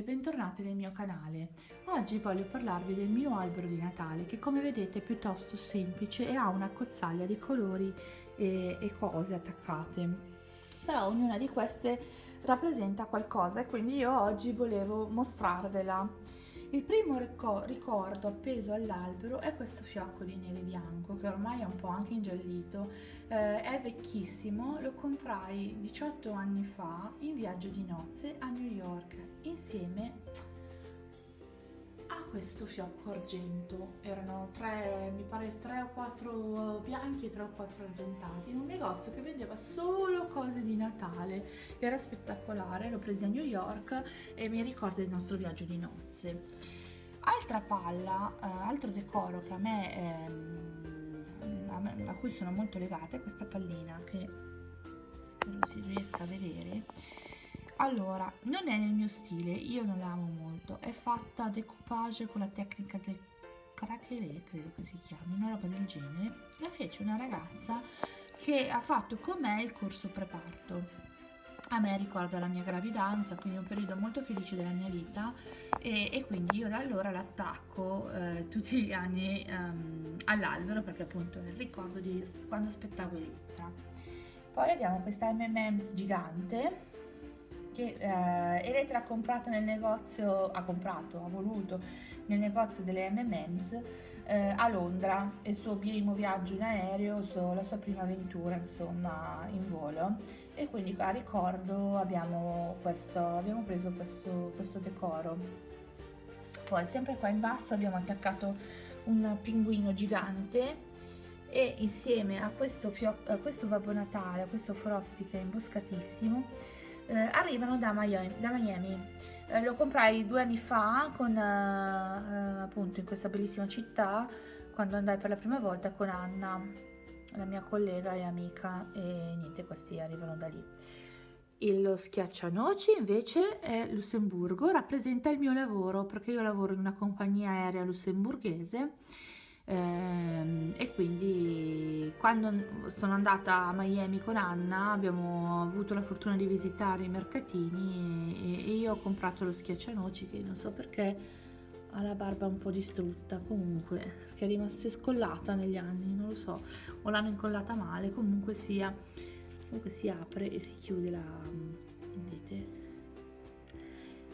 e bentornati nel mio canale. Oggi voglio parlarvi del mio albero di Natale che come vedete è piuttosto semplice e ha una cozzaglia di colori e, e cose attaccate. Però ognuna di queste rappresenta qualcosa e quindi io oggi volevo mostrarvela. Il primo ricordo appeso all'albero è questo fiocco di neve bianco che ormai è un po' anche ingiallito, eh, è vecchissimo, lo comprai 18 anni fa in viaggio di nozze a New York insieme a questo fiocco argento, erano tre, mi pare tre o quattro bianchi e tre o quattro argentati, in un negozio che vendeva solo cose di Natale, era spettacolare, l'ho preso a New York e mi ricorda il nostro viaggio di nozze. Altra palla, eh, altro decoro che a me, me, a cui sono molto legata è questa pallina che spero si riesca a vedere allora non è nel mio stile io non la amo molto è fatta decoupage con la tecnica del craquelé credo che si chiami una roba del genere la fece una ragazza che ha fatto con me il corso preparto a me ricorda la mia gravidanza, quindi un periodo molto felice della mia vita e, e quindi io da allora l'attacco eh, tutti gli anni um, all'albero perché appunto è il ricordo di quando aspettavo Elettra. Poi abbiamo questa M&M's gigante che eh, Elettra ha comprato nel negozio, ha comprato, ha voluto nel negozio delle M&M's eh, a Londra, il suo primo viaggio in aereo, la sua prima avventura insomma in volo e quindi a ricordo abbiamo, questo, abbiamo preso questo, questo decoro. Poi sempre qua in basso abbiamo attaccato un pinguino gigante e insieme a questo, a questo Babbo Natale, a questo Frosty che è imboscatissimo, eh, arrivano da Miami. Da Miami. Eh, lo comprai due anni fa con, eh, appunto in questa bellissima città quando andai per la prima volta con Anna, la mia collega e amica e niente, questi arrivano da lì. Il schiaccianoci invece è Lussemburgo, rappresenta il mio lavoro perché io lavoro in una compagnia aerea lussemburghese e quindi quando sono andata a Miami con Anna abbiamo avuto la fortuna di visitare i mercatini e, io ho comprato lo schiaccianoci che non so perché ha la barba un po' distrutta. Comunque perché è rimasta scollata negli anni non lo so. O l'hanno incollata male. Comunque sia comunque si apre e si chiude la vedete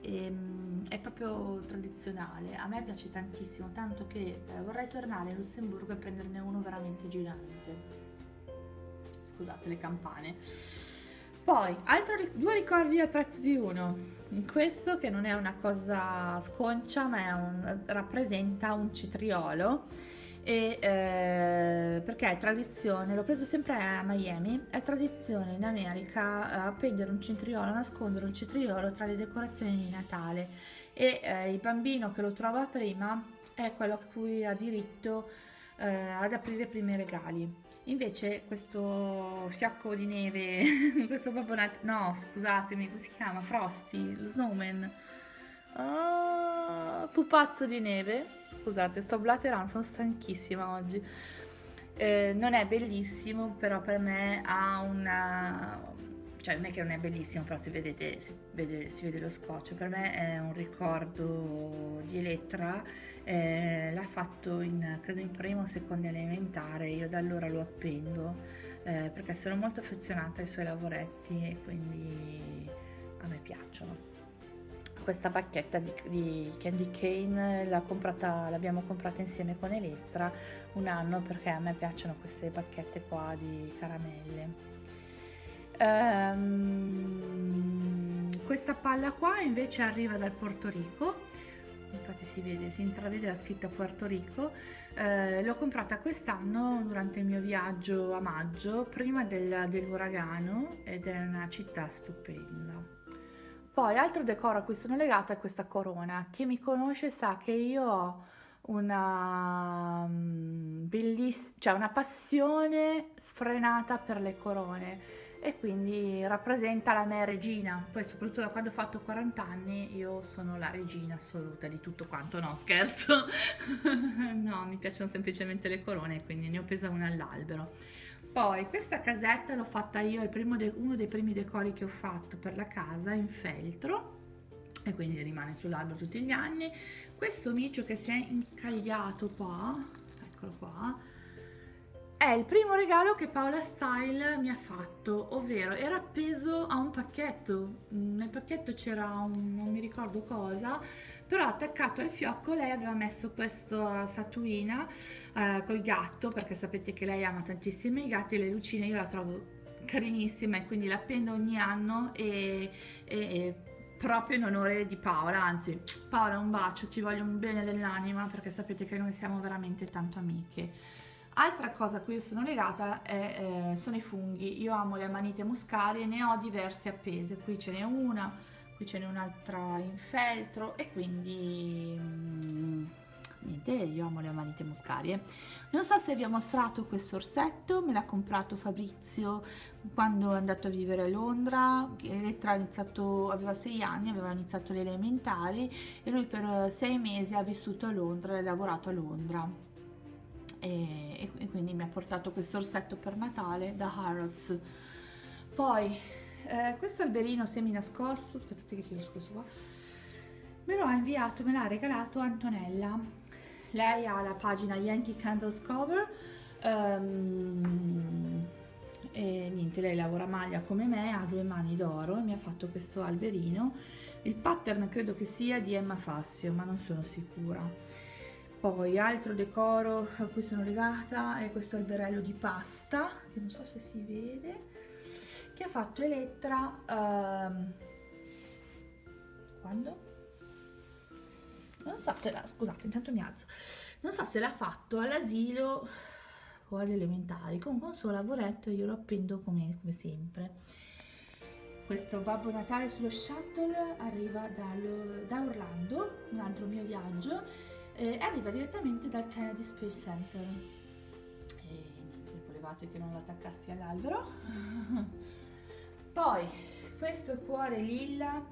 e, ehm, è proprio tradizionale, a me piace tantissimo, tanto che eh, vorrei tornare in Lussemburgo e prenderne uno veramente gigante. Scusate le campane. Poi, altri due ricordi al prezzo di uno. Questo che non è una cosa sconcia, ma un, rappresenta un cetriolo e, eh, perché è tradizione, l'ho preso sempre a Miami, è tradizione in America eh, appendere un cetriolo, nascondere un cetriolo tra le decorazioni di Natale e eh, il bambino che lo trova prima è quello a cui ha diritto eh, ad aprire i primi regali. Invece questo fiocco di neve, questo Babbo Natale, no scusatemi, come si chiama? Frosty, lo snowman, oh, pupazzo di neve, scusate sto blaterando sono stanchissima oggi. Eh, non è bellissimo però per me ha una cioè non è che non è bellissimo però si, vedete, si, vede, si vede lo scotch. Per me è un ricordo di Elettra eh, l'ha fatto in credo in primo o secondo elementare io da allora lo appendo eh, perché sono molto affezionata ai suoi lavoretti e quindi a me piacciono questa bacchetta di, di Candy Cane l'abbiamo comprata, comprata insieme con Elettra un anno perché a me piacciono queste bacchette qua di caramelle. Um, questa palla qua invece arriva dal Porto Rico. Infatti si vede, si intravede la scritta Porto Rico. Eh, l'ho comprata quest'anno durante il mio viaggio a maggio prima del, dell'uragano ed è una città stupenda poi altro decoro a cui sono legata è questa corona. Chi mi conosce sa che io ho una mm, bellissima, cioè una passione sfrenata per le corone e quindi rappresenta la mia regina. Poi soprattutto da quando ho fatto 40 anni io sono la regina assoluta di tutto quanto, no scherzo. no, mi piacciono semplicemente le corone, quindi ne ho presa una all'albero. Poi questa casetta l'ho fatta io, de uno dei primi decori che ho fatto per la casa in feltro e quindi rimane sull'albero tutti gli anni. Questo micio che si è incagliato qua eccolo qua è il primo regalo che Paola Style mi ha fatto, ovvero era appeso a un pacchetto, nel pacchetto c'era un non mi ricordo cosa, però attaccato al fiocco lei aveva messo questa statuina eh, col gatto, perché sapete che lei ama tantissimo i gatti e le lucine io la trovo carinissima e quindi la appendo ogni anno e, e, e proprio in onore di Paola, anzi Paola un bacio, ti voglio un bene dell'anima perché sapete che noi siamo veramente tanto amiche. Altra cosa a cui io sono legata è, eh, sono i funghi, io amo le amanite muscarie, ne ho diverse appese, qui ce n'è una, qui ce n'è un'altra in feltro e quindi mm, niente, io amo le amanite muscarie. Non so se vi ho mostrato questo orsetto, me l'ha comprato Fabrizio quando è andato a vivere a Londra, Elettra aveva sei anni, aveva iniziato le elementari e lui per sei mesi ha vissuto a Londra e ha lavorato a Londra e, e quindi mi ha portato questo orsetto per Natale da Harrods. Poi eh, questo alberino semi nascosto, aspettate che chiudo questo qua, me lo ha inviato, me l'ha regalato Antonella. Lei ha la pagina Yankee Candles Cover um, e niente, lei lavora maglia come me, ha due mani d'oro e mi ha fatto questo alberino. Il pattern credo che sia di Emma Fassio, ma non sono sicura poi altro decoro a cui sono legata è questo alberello di pasta che non so se si vede che ha fatto Elettra um, quando? non so se l'ha scusate intanto mi alzo. Non so se l'ha fatto all'asilo o alle elementari. Comunque un suo lavoretto io lo appendo come, come sempre. Questo Babbo Natale sullo shuttle arriva dallo, da Orlando un altro mio viaggio eh, arriva direttamente dal Kennedy Space Center. E niente, volevate che non l'attaccassi all'albero poi questo cuore lilla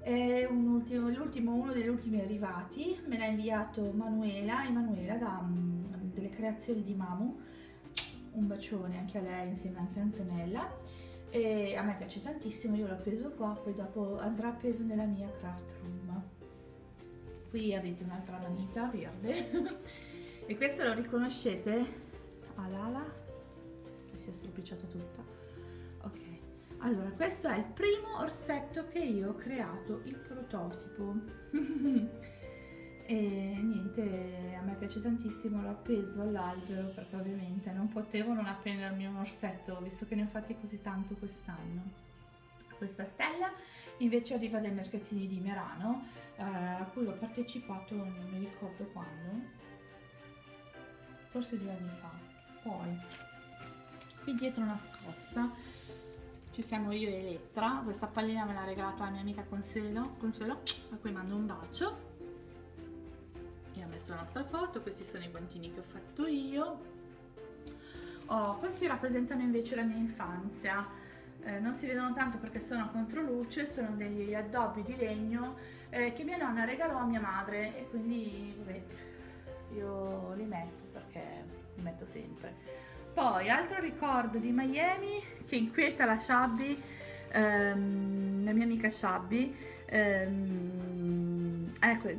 è un ultimo, l'ultimo, uno degli ultimi arrivati. Me l'ha inviato Manuela Emanuela da um, delle creazioni di Mamu. Un bacione anche a lei insieme anche a Antonella. E a me piace tantissimo io l'ho appeso qua poi dopo andrà appeso nella mia craft room. Qui avete un'altra manita verde. E questo lo riconoscete? All'ala si è stropicciata tutta allora questo è il primo orsetto che io ho creato il prototipo. E niente a me piace tantissimo l'ho appeso all'albero perché ovviamente non potevo non appendermi un orsetto visto che ne ho fatti così tanto quest'anno. Questa stella invece arriva dai mercatini di Merano eh, a cui ho partecipato non mi ricordo quando forse due anni fa. Poi qui dietro nascosta ci siamo io e Elettra. Questa pallina me l'ha regalata la mia amica Consuelo, Consuelo a cui mando un bacio. E ho messo la nostra foto questi sono i guantini che ho fatto io. Oh, questi rappresentano invece la mia infanzia. Eh, non si vedono tanto perché sono a controluce, sono degli addobbi di legno eh, che mia nonna regalò a mia madre e quindi vabbè, io li metto perché li metto sempre. Poi altro ricordo di Miami che inquieta la Shabby, ehm, la mia amica Shabby, ehm, ecco,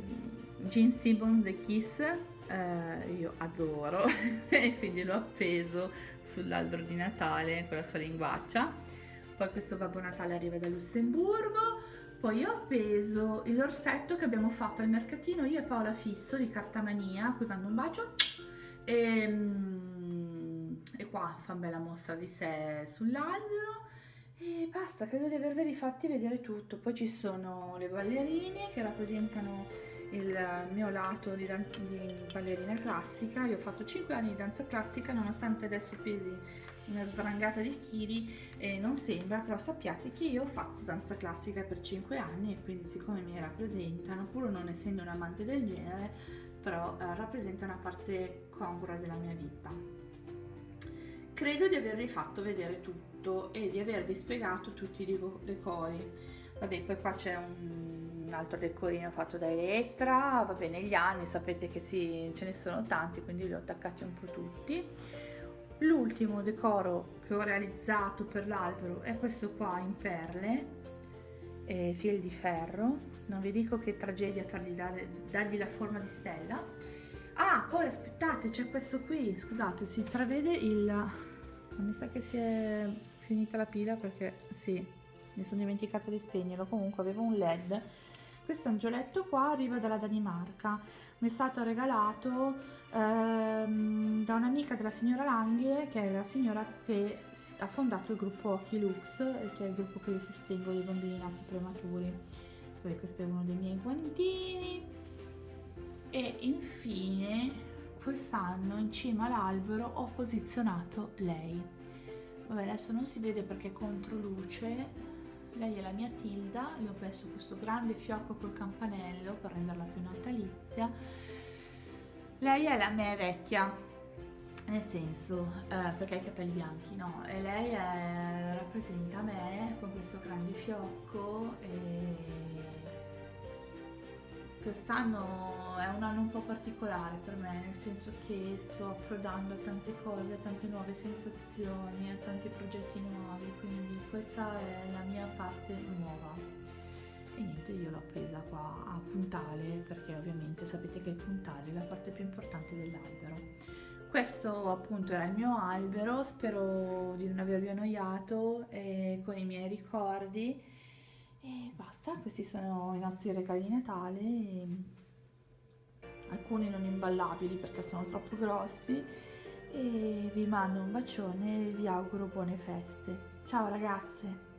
Gene Simmons The Kiss, eh, io adoro e quindi l'ho appeso sull'albero di Natale con la sua linguaccia. Poi questo Babbo Natale arriva da Lussemburgo, poi ho appeso l'orsetto che abbiamo fatto al mercatino io e Paola Fisso di Cartamania, a cui mando un bacio, e, mm, e qua fa bella mostra di sé sull'albero e basta, credo di averveli fatti vedere tutto. Poi ci sono le ballerine che rappresentano il mio lato di, di ballerina classica. Io ho fatto 5 anni di danza classica nonostante adesso pesi una sbrangata di chili e non sembra, però sappiate che io ho fatto danza classica per 5 anni e quindi siccome mi rappresentano, pur non essendo un amante del genere, però eh, rappresenta una parte congrua della mia vita. Credo di avervi fatto vedere tutto e di avervi spiegato tutti i decori. Vabbè, poi qua c'è un, altro decorino fatto da Elettra, vabbè, negli anni sapete che sì, ce ne sono tanti, quindi li ho attaccati un po' tutti L'ultimo decoro che ho realizzato per l'albero è questo qua in perle e fil di ferro non vi dico che tragedia fargli dare, dargli la forma di stella ah poi aspettate c'è questo qui. Scusate si intravede il mi sa che si è finita la pila perché sì mi sono dimenticata di spegnerlo. Comunque avevo un led. Questo angioletto qua arriva dalla Danimarca. Mi è stato regalato ehm, da un'amica della signora Langhe che è la signora che ha fondato il gruppo Occhi Lux che è il gruppo che io sostengo dei bambini nati prematuri. Poi questo è uno dei miei guantini e infine quest'anno in cima all'albero ho posizionato lei. Vabbè adesso non si vede perché è contro luce. Lei è la mia Tilda. Le ho messo questo grande fiocco col campanello per renderla più natalizia. Lei è la me vecchia. Nel senso eh, perché ha i capelli bianchi no? E lei è, rappresenta me con questo grande fiocco e quest'anno è un anno un po' particolare per me, nel senso che sto approdando a tante cose, a tante nuove sensazioni, a tanti progetti nuovi, quindi questa è la mia parte nuova. E niente, io l'ho presa qua a puntale, perché ovviamente sapete che il puntale è la parte più importante dell'albero. Questo appunto era il mio albero, spero di non avervi annoiato eh, con i miei ricordi e basta, questi sono i nostri regali di Natale, alcuni non imballabili perché sono troppo grossi e vi mando un bacione e vi auguro buone feste. Ciao ragazze!